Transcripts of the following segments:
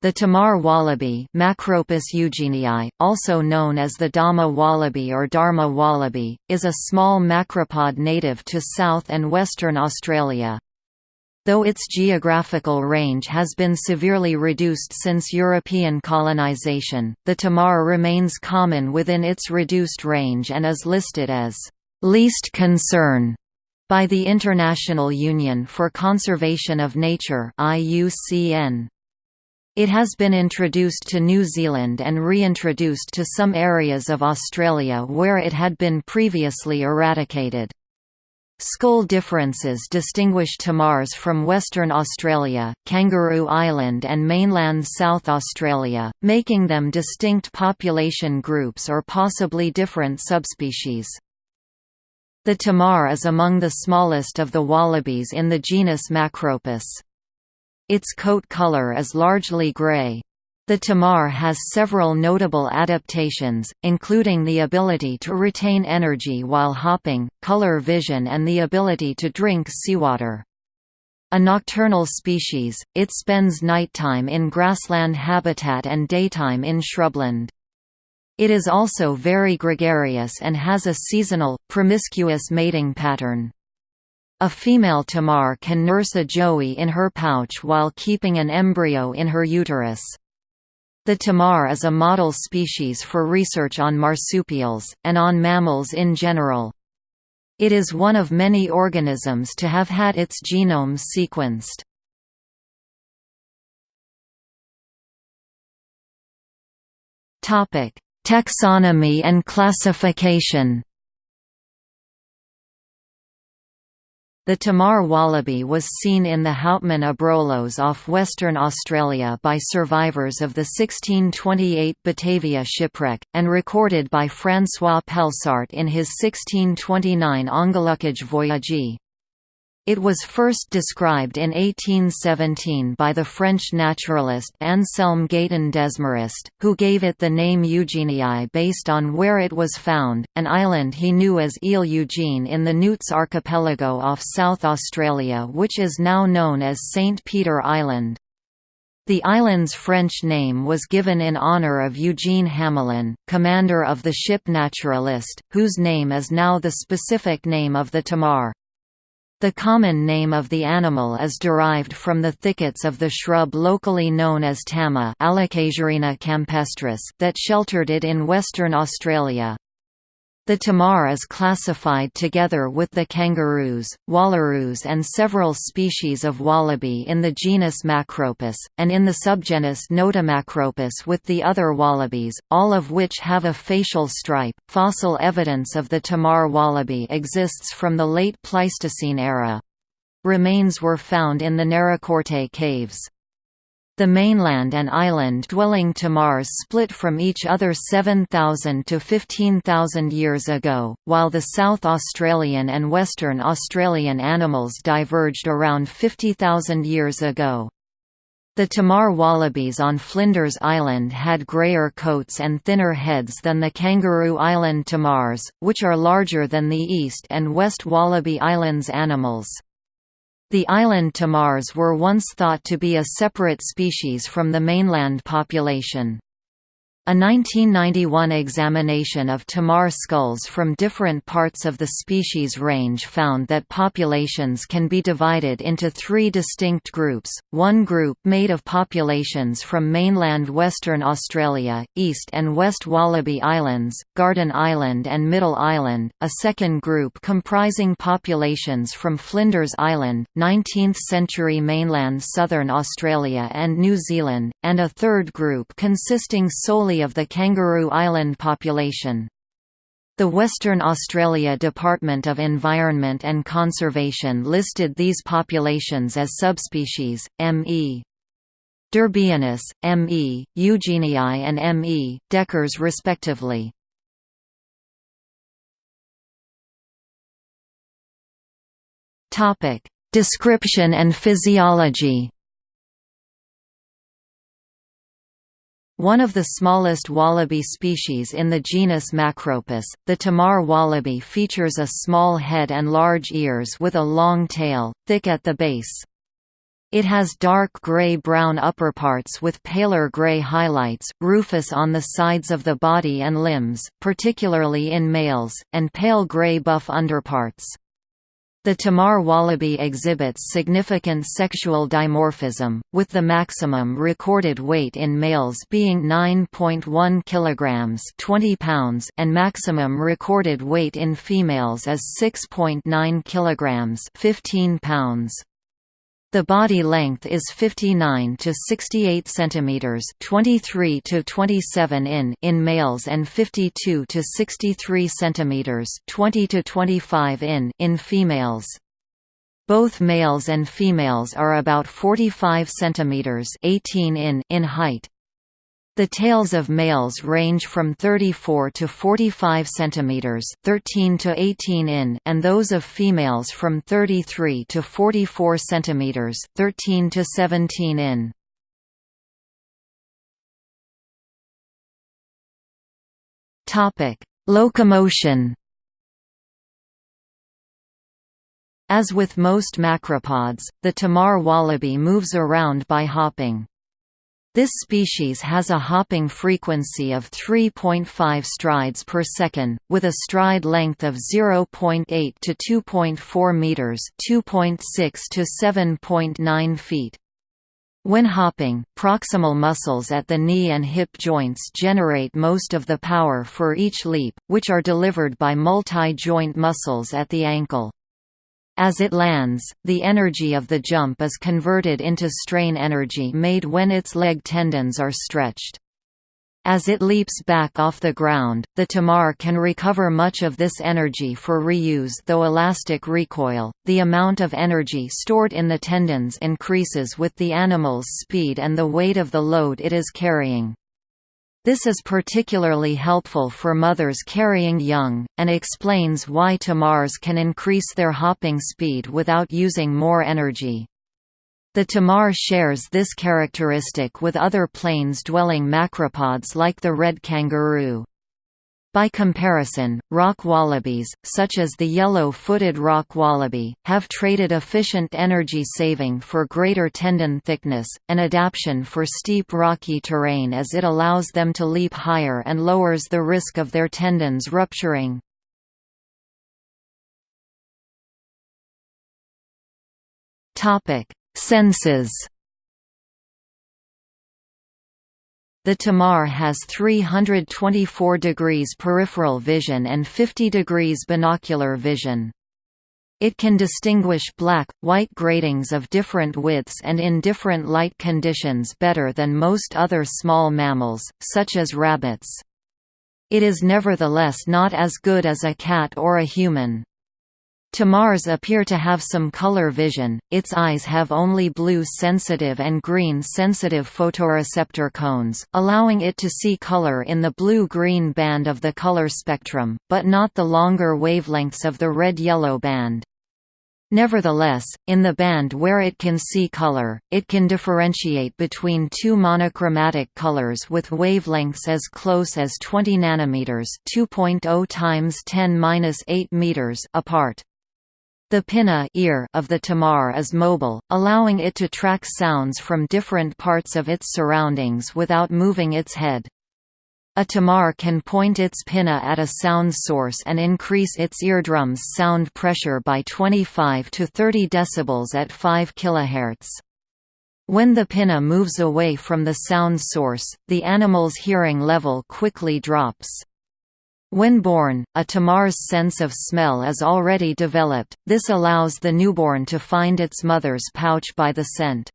The Tammar wallaby Macropus eugenii, also known as the Dama wallaby or Dharma wallaby, is a small macropod native to South and Western Australia. Though its geographical range has been severely reduced since European colonisation, the tammar remains common within its reduced range and is listed as «least concern» by the International Union for Conservation of Nature IUCN. It has been introduced to New Zealand and reintroduced to some areas of Australia where it had been previously eradicated. Skull differences distinguish tammars from Western Australia, Kangaroo Island and mainland South Australia, making them distinct population groups or possibly different subspecies. The tammar is among the smallest of the wallabies in the genus Macropus. Its coat color is largely gray. The tammar has several notable adaptations, including the ability to retain energy while hopping, color vision and the ability to drink seawater. A nocturnal species, it spends nighttime in grassland habitat and daytime in shrubland. It is also very gregarious and has a seasonal, promiscuous mating pattern. A female tammar can nurse a joey in her pouch while keeping an embryo in her uterus. The tammar is a model species for research on marsupials, and on mammals in general. It is one of many organisms to have had its genome sequenced. Taxonomy and classification The Tammar wallaby was seen in the Houtman Abrolhos off Western Australia by survivors of the 1628 Batavia shipwreck, and recorded by François Pelsart in his 1629 Ongelukkige Voyage. It was first described in 1817 by the French naturalist Anselme Gaëtan Desmarest, who gave it the name Eugenii based on where it was found, an island he knew as Ile Eugene in the Nuyts archipelago off South Australia which is now known as St. Peter Island. The island's French name was given in honour of Eugene Hamelin, commander of the ship Naturalist, whose name is now the specific name of the Tammar. The common name of the animal is derived from the thickets of the shrub locally known as tama campestris that sheltered it in Western Australia. The tammar is classified together with the kangaroos, wallaroos and several species of wallaby in the genus Macropus, and in the subgenus Notomacropus with the other wallabies, all of which have a facial stripe. Fossil evidence of the tammar wallaby exists from the late Pleistocene era. Remains were found in the Naracoorte caves. The mainland and island-dwelling Tammars split from each other 7,000 to 15,000 years ago, while the South Australian and Western Australian animals diverged around 50,000 years ago. The Tammar wallabies on Flinders Island had greyer coats and thinner heads than the Kangaroo Island tammars, which are larger than the East and West Wallaby Islands animals. The island tammars were once thought to be a separate species from the mainland population. A 1991 examination of tammar skulls from different parts of the species range found that populations can be divided into three distinct groups, one group made of populations from mainland Western Australia, East and West Wallaby Islands, Garden Island and Middle Island, a second group comprising populations from Flinders Island, 19th-century mainland Southern Australia and New Zealand, and a third group consisting solely of the Kangaroo Island population. The Western Australia Department of Environment and Conservation listed these populations as subspecies, M.E. Derbianus, M.E., Eugenii and M.E. Decres respectively. Description and physiology One of the smallest wallaby species in the genus Macropus, the Tammar wallaby features a small head and large ears with a long tail, thick at the base. It has dark gray-brown upperparts with paler gray highlights, rufous on the sides of the body and limbs, particularly in males, and pale gray-buff underparts. The Tammar wallaby exhibits significant sexual dimorphism, with the maximum recorded weight in males being 9.1 kilograms (20 pounds) and maximum recorded weight in females as 6.9 kilograms (15 pounds). The body length is 59 to 68 centimeters, 23 to 27 in in males and 52 to 63 centimeters, 20 to 25 in in females. Both males and females are about 45 centimeters, 18 in in height. The tails of males range from 34 to 45 cm 13 to 18 in and those of females from 33 to 44 cm 13 to 17 in. Locomotion. As with most macropods, the Tammar wallaby moves around by hopping. This species has a hopping frequency of 3.5 strides per second, with a stride length of 0.8 to 2.4 meters, 2.6 to 7.9 feet. When hopping, proximal muscles at the knee and hip joints generate most of the power for each leap, which are delivered by multi-joint muscles at the ankle. As it lands, the energy of the jump is converted into strain energy made when its leg tendons are stretched. As it leaps back off the ground, the tammar can recover much of this energy for reuse though elastic recoil, the amount of energy stored in the tendons increases with the animal's speed and the weight of the load it is carrying. This is particularly helpful for mothers carrying young, and explains why tammars can increase their hopping speed without using more energy. The tammar shares this characteristic with other plains-dwelling macropods like the red kangaroo. By comparison, rock wallabies, such as the yellow-footed rock wallaby, have traded efficient energy saving for greater tendon thickness, an adaptation for steep rocky terrain as it allows them to leap higher and lowers the risk of their tendons rupturing. Senses The Tammar has 324 degrees peripheral vision and 50 degrees binocular vision. It can distinguish black, white gratings of different widths and in different light conditions better than most other small mammals, such as rabbits. It is nevertheless not as good as a cat or a human. Tammars appear to have some color vision, its eyes have only blue-sensitive and green-sensitive photoreceptor cones, allowing it to see color in the blue-green band of the color spectrum, but not the longer wavelengths of the red-yellow band. Nevertheless, in the band where it can see color, it can differentiate between two monochromatic colors with wavelengths as close as 20 nanometers (2.0 times 10^-8 meters) apart. The pinna ear of the tammar is mobile, allowing it to track sounds from different parts of its surroundings without moving its head. A tammar can point its pinna at a sound source and increase its eardrum's sound pressure by 25 to 30 decibels at 5 kHz. When the pinna moves away from the sound source, the animal's hearing level quickly drops. When born, a tammar's sense of smell is already developed, this allows the newborn to find its mother's pouch by the scent.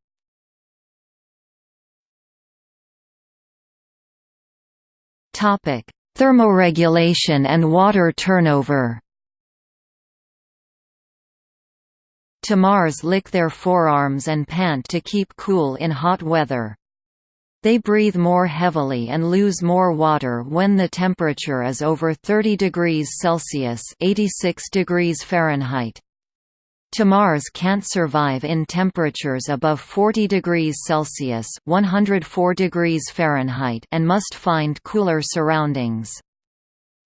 Thermoregulation and water turnover Tammars lick their forearms and pant to keep cool in hot weather. They breathe more heavily and lose more water when the temperature is over 30 degrees Celsius 86 degrees Fahrenheit. Tammars can't survive in temperatures above 40 degrees Celsius 104 degrees Fahrenheit and must find cooler surroundings.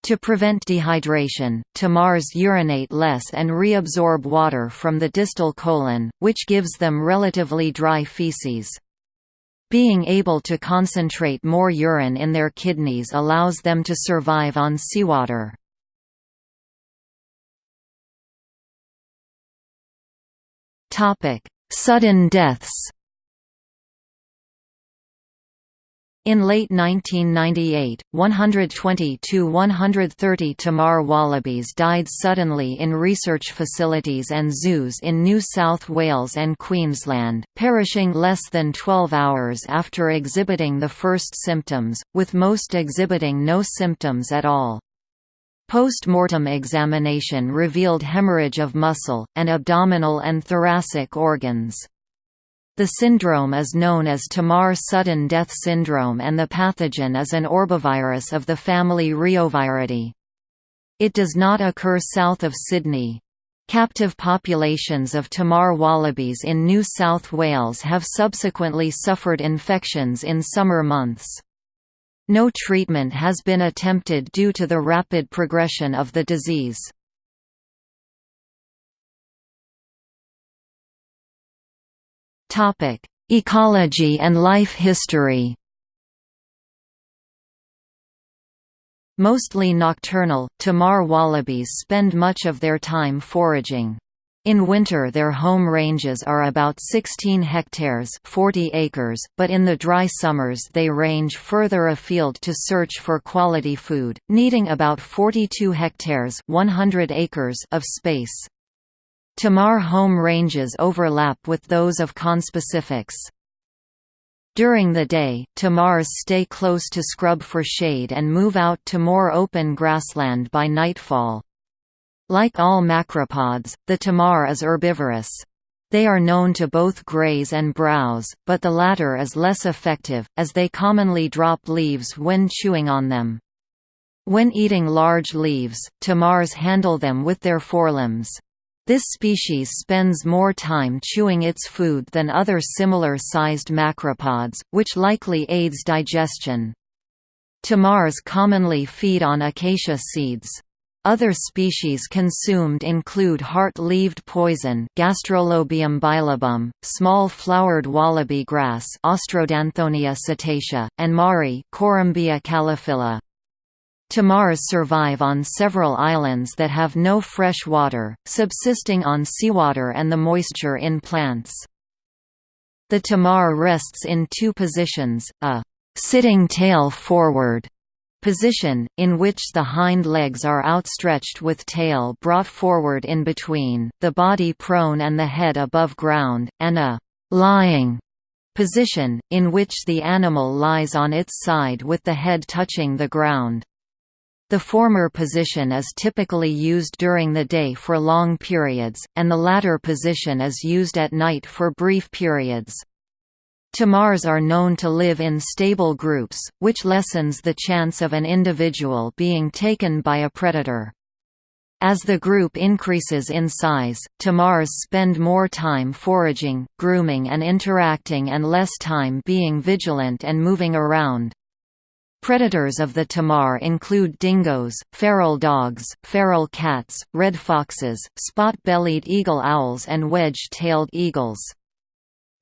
To prevent dehydration, tammars urinate less and reabsorb water from the distal colon, which gives them relatively dry feces. Being able to concentrate more urine in their kidneys allows them to survive on seawater. Sudden deaths In late 1998, 120 to 130 Tammar wallabies died suddenly in research facilities and zoos in New South Wales and Queensland, perishing less than 12 hours after exhibiting the first symptoms, with most exhibiting no symptoms at all. Post-mortem examination revealed hemorrhage of muscle, and abdominal and thoracic organs. The syndrome is known as Tammar sudden death syndrome and the pathogen is an orbivirus of the family Reoviridae. It does not occur south of Sydney. Captive populations of Tammar wallabies in New South Wales have subsequently suffered infections in summer months. No treatment has been attempted due to the rapid progression of the disease. Topic: Ecology and life history. Mostly nocturnal, Tammar wallabies spend much of their time foraging. In winter their home ranges are about 16 hectares 40 acres, but in the dry summers they range further afield to search for quality food, needing about 42 hectares 100 acres of space. Tammar home ranges overlap with those of conspecifics. During the day, tammars stay close to scrub for shade and move out to more open grassland by nightfall. Like all macropods, the tammar is herbivorous. They are known to both graze and browse, but the latter is less effective, as they commonly drop leaves when chewing on them. When eating large leaves, tammars handle them with their forelimbs. This species spends more time chewing its food than other similar-sized macropods, which likely aids digestion. Tammars commonly feed on acacia seeds. Other species consumed include heart-leaved poison Gastrolobium bilobum, small flowered wallaby grass Austrodanthonia setacea, and marri Corymbia calophylla. Tammars survive on several islands that have no fresh water, subsisting on seawater and the moisture in plants. The tammar rests in two positions, a «sitting tail forward» position, in which the hind legs are outstretched with tail brought forward in between, the body prone and the head above ground, and a «lying» position, in which the animal lies on its side with the head touching the ground. The former position is typically used during the day for long periods, and the latter position is used at night for brief periods. Tammars are known to live in stable groups, which lessens the chance of an individual being taken by a predator. As the group increases in size, tammars spend more time foraging, grooming and interacting and less time being vigilant and moving around. Predators of the tammar include dingoes, feral dogs, feral cats, red foxes, spot-bellied eagle owls and wedge-tailed eagles.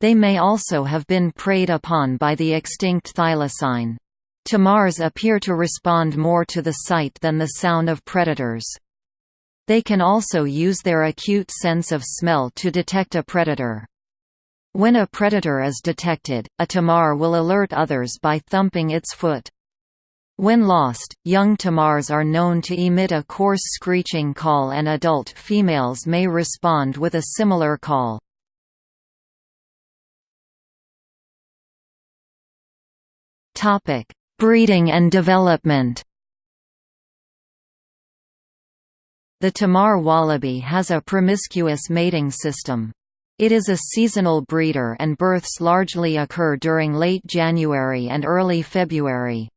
They may also have been preyed upon by the extinct thylacine. Tammars appear to respond more to the sight than the sound of predators. They can also use their acute sense of smell to detect a predator. When a predator is detected, a tammar will alert others by thumping its foot. When lost, young tammars are known to emit a coarse screeching call and adult females may respond with a similar call. Breeding and development The tammar wallaby has a promiscuous mating system. It is a seasonal breeder and births largely occur during late January and early February.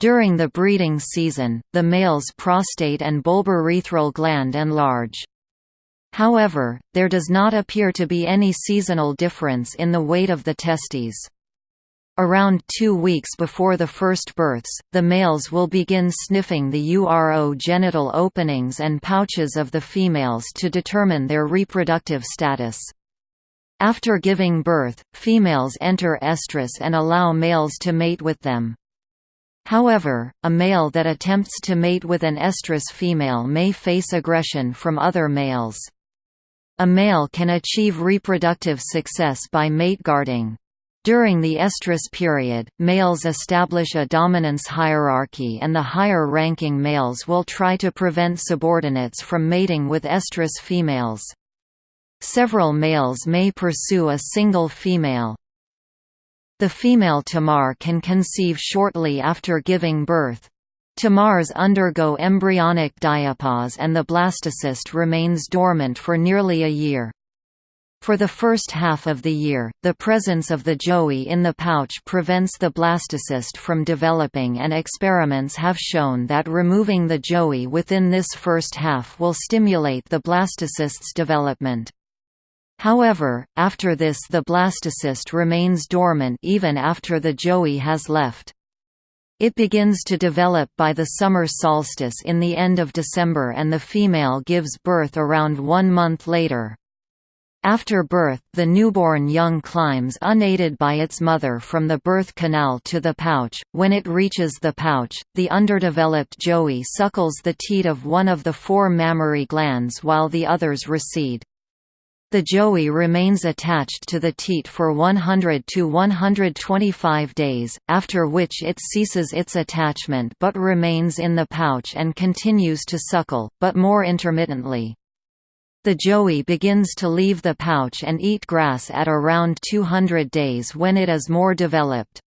During the breeding season, the male's prostate and bulbourethral gland enlarge. However, there does not appear to be any seasonal difference in the weight of the testes. Around two weeks before the first births, the males will begin sniffing the uro genital openings and pouches of the females to determine their reproductive status. After giving birth, females enter estrus and allow males to mate with them. However, a male that attempts to mate with an estrus female may face aggression from other males. A male can achieve reproductive success by mate guarding. During the estrus period, males establish a dominance hierarchy and the higher-ranking males will try to prevent subordinates from mating with estrus females. Several males may pursue a single female. The female tammar can conceive shortly after giving birth. Tammars undergo embryonic diapause and the blastocyst remains dormant for nearly a year. For the first half of the year, the presence of the joey in the pouch prevents the blastocyst from developing and experiments have shown that removing the joey within this first half will stimulate the blastocyst's development. However, after this the blastocyst remains dormant even after the joey has left. It begins to develop by the summer solstice in the end of December and the female gives birth around one month later. After birth, the newborn young climbs unaided by its mother from the birth canal to the pouch. When it reaches the pouch, the underdeveloped joey suckles the teat of one of the four mammary glands while the others recede. The joey remains attached to the teat for 100 to 125 days, after which it ceases its attachment but remains in the pouch and continues to suckle, but more intermittently. The joey begins to leave the pouch and eat grass at around 200 days when it is more developed.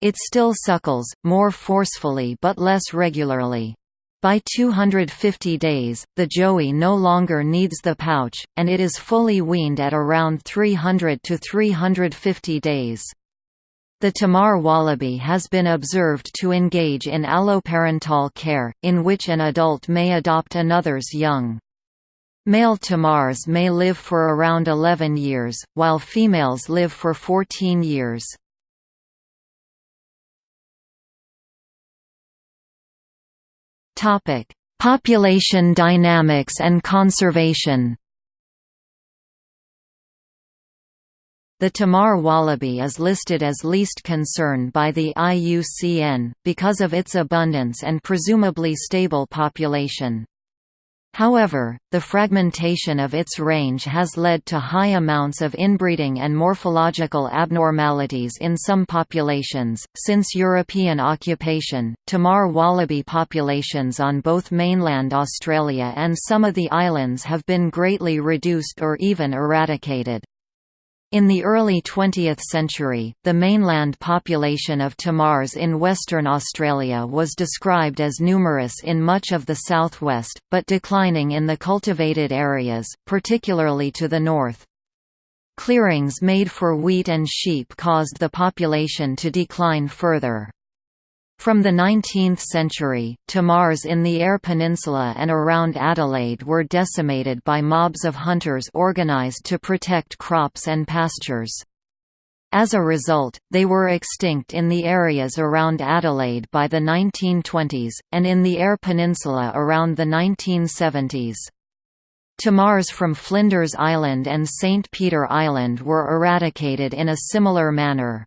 It still suckles, more forcefully but less regularly. By 250 days, the joey no longer needs the pouch, and it is fully weaned at around 300 to 350 days. The Tammar wallaby has been observed to engage in alloparental care, in which an adult may adopt another's young. Male tammars may live for around 11 years, while females live for 14 years. Population dynamics and conservation The Tammar wallaby is listed as least concern by the IUCN, because of its abundance and presumably stable population. However, the fragmentation of its range has led to high amounts of inbreeding and morphological abnormalities in some populations. Since European occupation, Tammar wallaby populations on both mainland Australia and some of the islands have been greatly reduced or even eradicated. In the early 20th century, the mainland population of tammars in Western Australia was described as numerous in much of the southwest, but declining in the cultivated areas, particularly to the north. Clearings made for wheat and sheep caused the population to decline further. From the 19th century, Tammars in the Eyre Peninsula and around Adelaide were decimated by mobs of hunters organised to protect crops and pastures. As a result, they were extinct in the areas around Adelaide by the 1920s, and in the Eyre Peninsula around the 1970s. Tammars from Flinders Island and St. Peter Island were eradicated in a similar manner.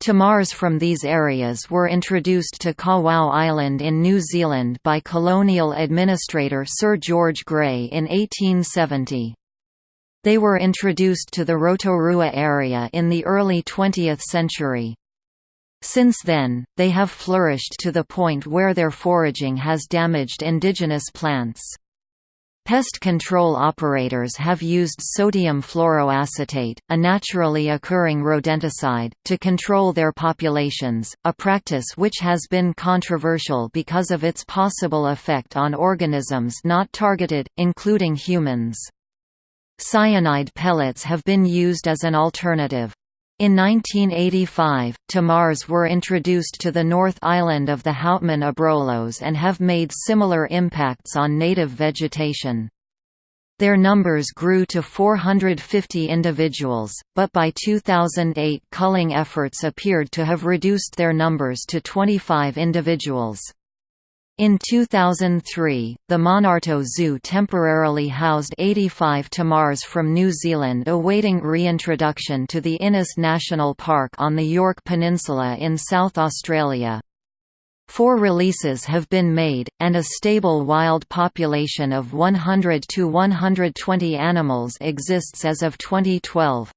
Tammars from these areas were introduced to Kawau Island in New Zealand by colonial administrator Sir George Grey in 1870. They were introduced to the Rotorua area in the early 20th century. Since then, they have flourished to the point where their foraging has damaged indigenous plants. Pest control operators have used sodium fluoroacetate, a naturally occurring rodenticide, to control their populations, a practice which has been controversial because of its possible effect on organisms not targeted, including humans. Cyanide pellets have been used as an alternative. In 1985, tammars were introduced to the North Island of the Houtman Abrolhos and have made similar impacts on native vegetation. Their numbers grew to 450 individuals, but by 2008 culling efforts appeared to have reduced their numbers to 25 individuals. In 2003, the Monarto Zoo temporarily housed 85 tammars from New Zealand awaiting reintroduction to the Innes National Park on the Yorke Peninsula in South Australia. Four releases have been made, and a stable wild population of 100 to 120 animals exists as of 2012.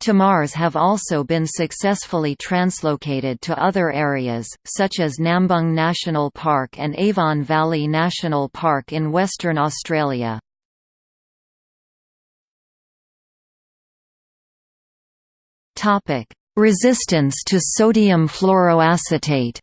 Tammars have also been successfully translocated to other areas, such as Nambung National Park and Avon Valley National Park in Western Australia. Resistance to sodium fluoroacetate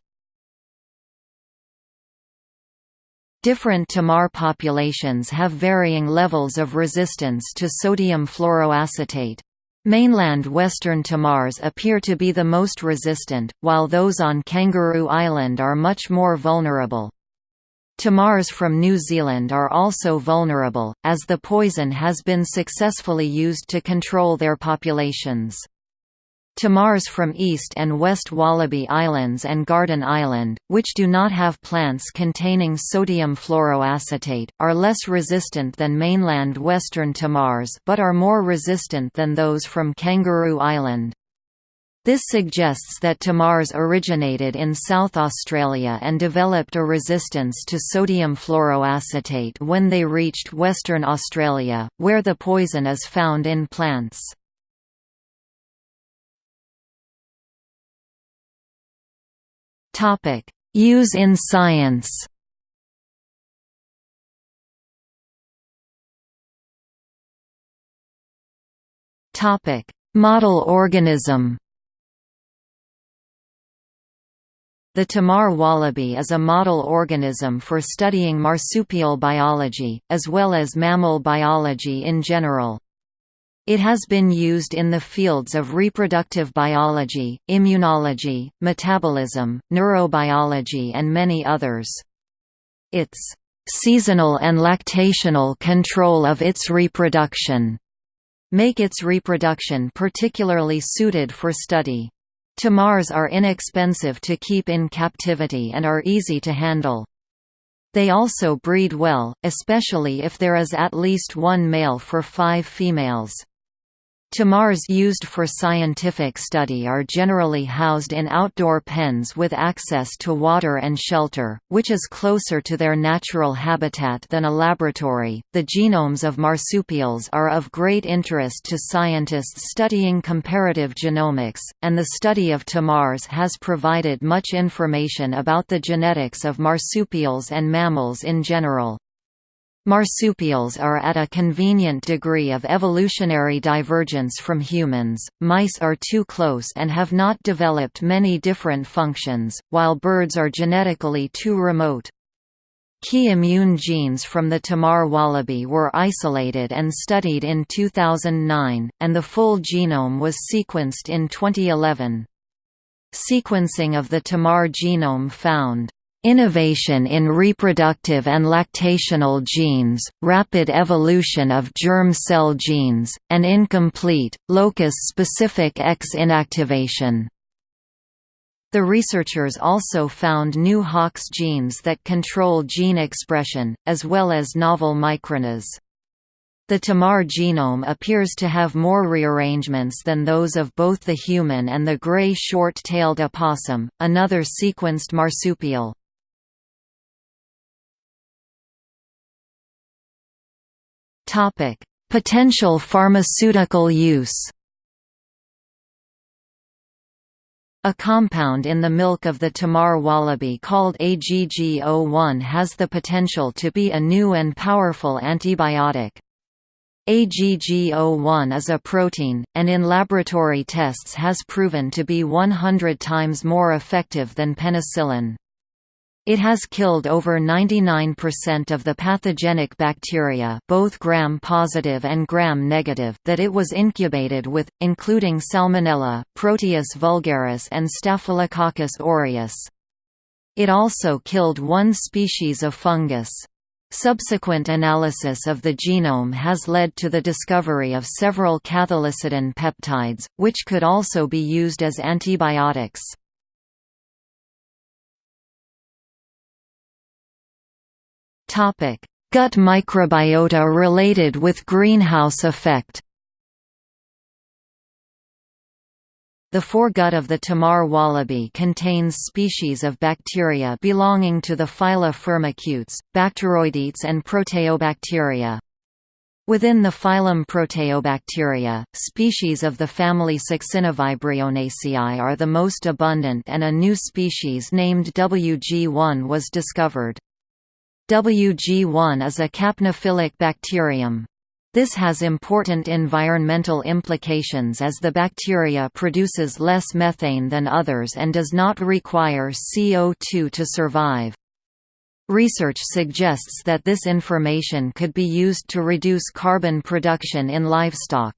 Different tammar populations have varying levels of resistance to sodium fluoroacetate. Mainland western tammars appear to be the most resistant, while those on Kangaroo Island are much more vulnerable. Tammars from New Zealand are also vulnerable, as the poison has been successfully used to control their populations. Tammars from East and West Wallaby Islands and Garden Island, which do not have plants containing sodium fluoroacetate, are less resistant than mainland western tammars but are more resistant than those from Kangaroo Island. This suggests that tammars originated in South Australia and developed a resistance to sodium fluoroacetate when they reached Western Australia, where the poison is found in plants. Use in science. Topic: Model organism. The Tammar wallaby is a model organism for studying marsupial biology, as well as mammal biology in general. It has been used in the fields of reproductive biology, immunology, metabolism, neurobiology and many others. Its seasonal and lactational control of its reproduction make its reproduction particularly suited for study. Tammars are inexpensive to keep in captivity and are easy to handle. They also breed well, especially if there is at least one male for five females. Tammars used for scientific study are generally housed in outdoor pens with access to water and shelter, which is closer to their natural habitat than a laboratory. The genomes of marsupials are of great interest to scientists studying comparative genomics, and the study of tammars has provided much information about the genetics of marsupials and mammals in general. Marsupials are at a convenient degree of evolutionary divergence from humans, mice are too close and have not developed many different functions, while birds are genetically too remote. Key immune genes from the Tammar wallaby were isolated and studied in 2009, and the full genome was sequenced in 2011. Sequencing of the Tammar genome found Innovation in reproductive and lactational genes, rapid evolution of germ cell genes, and incomplete, locus-specific X inactivation. The researchers also found new Hox genes that control gene expression, as well as novel microRNAs. The Tammar genome appears to have more rearrangements than those of both the human and the gray short-tailed opossum, another sequenced marsupial. Topic: Potential pharmaceutical use. A compound in the milk of the Tammar wallaby called AGG01 has the potential to be a new and powerful antibiotic. AGG01 is a protein, and in laboratory tests has proven to be 100 times more effective than penicillin. It has killed over 99% of the pathogenic bacteria both gram-positive and gram-negative that it was incubated with, including Salmonella, Proteus vulgaris and Staphylococcus aureus. It also killed one species of fungus. Subsequent analysis of the genome has led to the discovery of several cathelicidin peptides, which could also be used as antibiotics. Gut microbiota related with greenhouse effect The foregut of the Tammar wallaby contains species of bacteria belonging to the phyla Firmicutes, Bacteroidetes and Proteobacteria. Within the phylum Proteobacteria, species of the family Succinivibrionaceae are the most abundant and a new species named WG1 was discovered. WG1 is a capnophilic bacterium. This has important environmental implications as the bacteria produces less methane than others and does not require CO2 to survive. Research suggests that this information could be used to reduce carbon production in livestock.